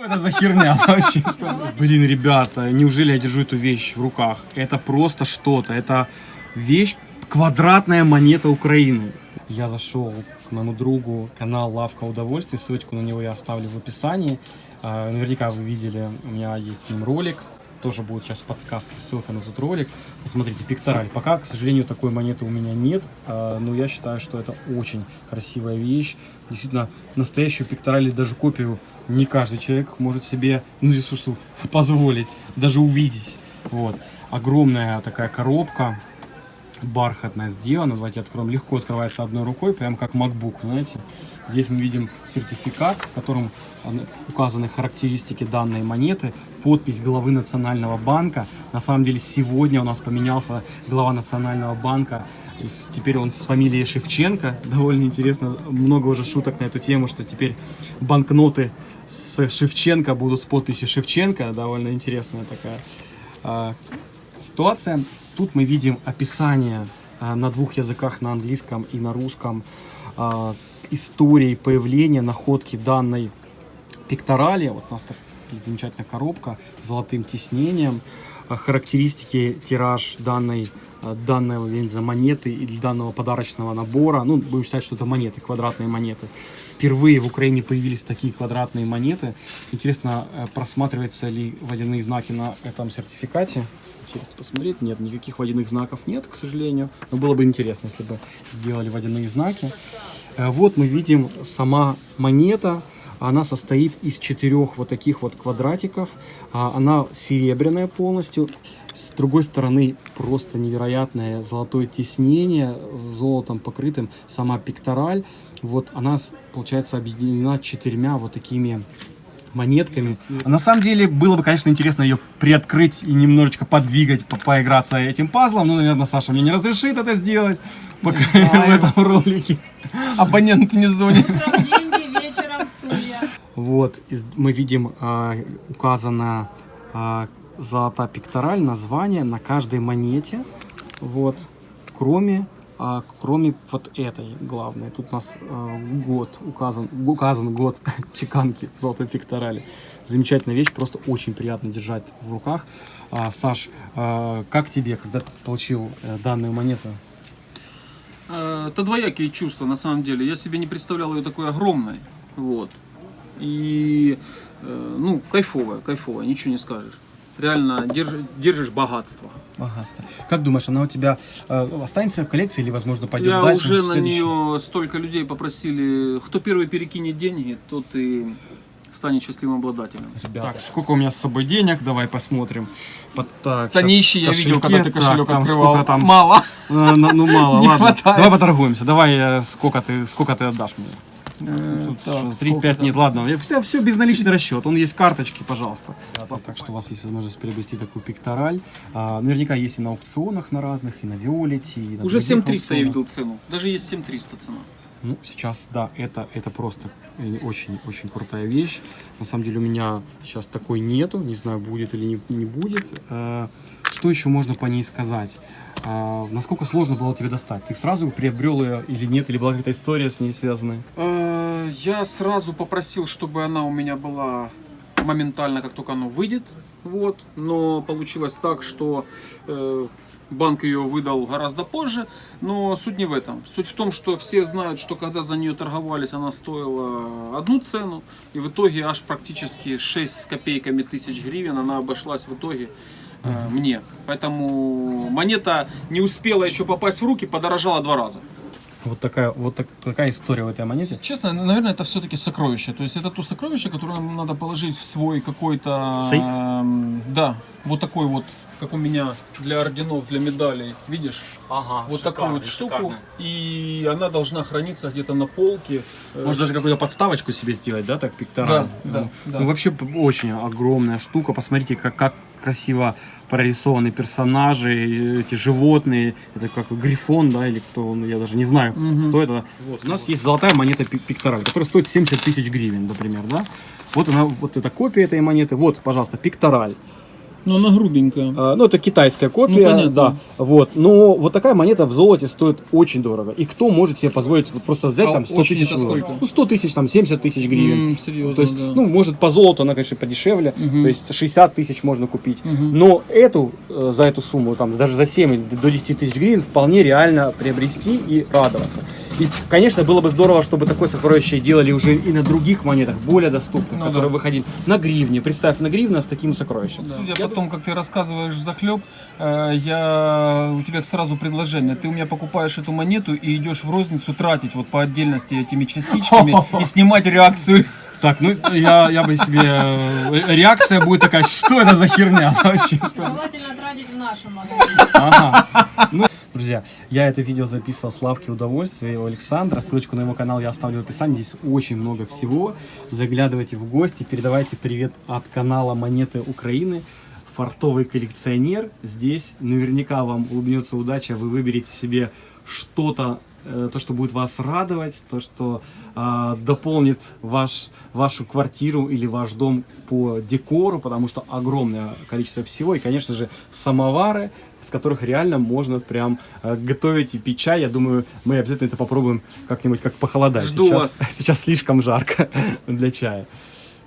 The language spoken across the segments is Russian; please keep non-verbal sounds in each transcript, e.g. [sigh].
Что это за херня вообще? [laughs] Блин, ребята, неужели я держу эту вещь в руках? Это просто что-то. Это вещь, квадратная монета Украины. Я зашел к моему другу, канал Лавка Удовольствий, ссылочку на него я оставлю в описании. А, Наверняка вы видели, у меня есть с ним ролик, тоже будет сейчас в подсказке ссылка на тот ролик. Посмотрите, пектораль. Пока, к сожалению, такой монеты у меня нет, а, но я считаю, что это очень красивая вещь. Действительно, настоящую пектораль или даже копию не каждый человек может себе, ну, что, позволить, даже увидеть. Вот. Огромная такая коробка, бархатная сделана. Давайте откроем. Легко открывается одной рукой, прям как MacBook, знаете. Здесь мы видим сертификат, в котором указаны характеристики данной монеты, подпись главы Национального банка. На самом деле сегодня у нас поменялся глава Национального банка. Теперь он с фамилией Шевченко. Довольно интересно. Много уже шуток на эту тему, что теперь банкноты с Шевченко будут с подписью Шевченко. Довольно интересная такая а, ситуация. Тут мы видим описание а, на двух языках, на английском и на русском, а, истории появления, находки данной пекторали. Вот у нас такая замечательная коробка с золотым тиснением. А, Характеристики, тираж данной, данной я монеты или данного подарочного набора. Ну, будем считать, что это монеты, квадратные монеты. Впервые в Украине появились такие квадратные монеты. Интересно, просматриваются ли водяные знаки на этом сертификате. Интересно посмотреть. Нет, никаких водяных знаков нет, к сожалению. Но было бы интересно, если бы сделали водяные знаки. Э, Вот мы видим сама монета. Она состоит из четырех вот таких вот квадратиков. А, Она серебряная полностью. С другой стороны просто невероятное золотое тиснение золотом покрытым. Сама пектораль. Вот она, получается, объединена четырьмя вот такими монетками. На самом деле, было бы, конечно, интересно ее приоткрыть и немножечко подвигать, по- поиграться этим пазлом. Но, наверное, Саша мне не разрешит это сделать пока [laughs] в этом ролике. Абонент не звонит. Вот, мы видим а, указана а, золота пектораль, название на каждой монете. Вот, кроме, а, кроме вот этой главной. Тут у нас а, год указан, указан год [laughs] чеканки золотой пекторали. Замечательная вещь, просто очень приятно держать в руках. А, Саш, а, как тебе, когда ты получил э, данную монету? Э, Это двоякие чувства, на самом деле. Я себе не представлял ее такой огромной. Вот. И, э, ну, кайфовая, кайфовая, ничего не скажешь. Реально держи- держишь богатство. Богатство. Как думаешь, она у тебя э, останется в коллекции или, возможно, пойдет Я дальше? уже на нее столько людей попросили, кто первый перекинет деньги, тот и станет счастливым обладателем. Так, сколько у меня с собой денег? Давай посмотрим. Вот так, Да ищи, я видел, когда ты Так, кошелек там открывал. сколько там? Мало. Ну, ну, мало, [laughs] Не ладно. хватает. Давай поторгуемся. Давай, э, сколько ты, сколько ты отдашь мне? Э, так, 3-5 сколько нет, ладно. Я, все безналичный расчет. Он есть карточки, пожалуйста. так что у вас есть возможность приобрести такую пектораль. А, наверняка есть и на аукционах на разных, и на Виолете, и на Уже других 7300 я видел цену. Даже есть 7300 цена. Ну, сейчас, да, это, это просто очень-очень крутая вещь. На самом деле у меня сейчас такой нету, не знаю, будет или не, не будет. Э, Что еще можно по ней сказать? Э, Насколько сложно было тебе достать? Ты сразу приобрел ее или нет? Или была какая-то история с ней связанная? Я сразу попросил, чтобы она у меня была моментально, как только оно выйдет. Вот. Но получилось так, что э, банк ее выдал гораздо позже. Но суть не в этом. Суть в том, что все знают, что когда за нее торговались, она стоила одну цену. И в итоге аж практически 6 с копейками тысяч гривен она обошлась в итоге э, мне. Поэтому монета не успела еще попасть в руки, подорожала два раза. Вот такая, вот так- такая история в этой монете. Честно, наверное, это все-таки сокровище. То есть это то сокровище, которое нам надо положить в свой какой-то... Сейф? эм, да, вот такой вот, как у меня для орденов, для медалей. Видишь? Ага, вот такую вот штуку. И она должна храниться где-то на полке. Э, Может даже какую-то подставочку себе сделать, да, так пектораль? Да, да, ну, да. ну, вообще очень огромная штука. Посмотрите, как, как красиво прорисованы персонажи, эти животные. Это как грифон, да, или кто он, я даже не знаю, кто это. Вот, у нас есть золотая монета пик- пектораль, которая стоит 70 тысяч гривен, например, да. Вот она, вот эта копия этой монеты. Вот, пожалуйста, пектораль. Но она грубенькая. А, Ну, это китайская копия, Ну, понятно. да. Вот. Но вот такая монета в золоте стоит очень дорого. И кто может себе позволить вот просто взять А там 100 очень тысяч? Ну, 100 тысяч, там, 70 тысяч гривен. М, серьезно, То есть, да. ну, может, по золоту она, конечно, подешевле. Мгм. То есть 60 тысяч можно купить. Мгм. Но эту, э, за эту сумму, там, даже за 7 или до 10 тысяч гривен вполне реально приобрести и радоваться. И, конечно, было бы здорово, чтобы такое сокровище делали уже и на других монетах, более доступных, Ну которые да. выходили на гривне. Представь, на гривна с таким сокровищем. Судя Я по тому, как ты рассказываешь в захлеб, э, я у тебя сразу предложение. Ты у меня покупаешь эту монету и идешь в розницу тратить вот по отдельности этими частичками и [laughs] снимать реакцию. Так, ну я, я бы себе... э, Реакция будет такая, что это за херня вообще? Желательно тратить в нашем магазине. Ага. Ну, друзья, я это видео записывал с лавки удовольствия у Александра. Ссылочку на его канал я оставлю в описании. Здесь очень много всего. Заглядывайте в гости, передавайте привет от канала Монеты Украины. Фартовый коллекционер. Здесь наверняка вам улыбнется удача. Вы выберете себе что-то, то, что будет вас радовать, то, что а, дополнит ваш, вашу квартиру или ваш дом по декору, потому что огромное количество всего. И, конечно же, самовары, с которых реально можно прям э, готовить и пить чай. Я думаю, мы обязательно это попробуем как-нибудь, как похолодать. Жду сейчас, вас. [laughs] Сейчас слишком жарко [laughs] для чая.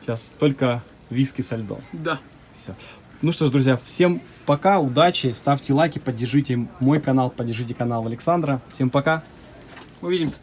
Сейчас только виски со льдом. Да. Все. Ну что ж, друзья, всем пока, удачи, ставьте лайки, поддержите мой канал, поддержите канал Александра. Всем пока. Увидимся.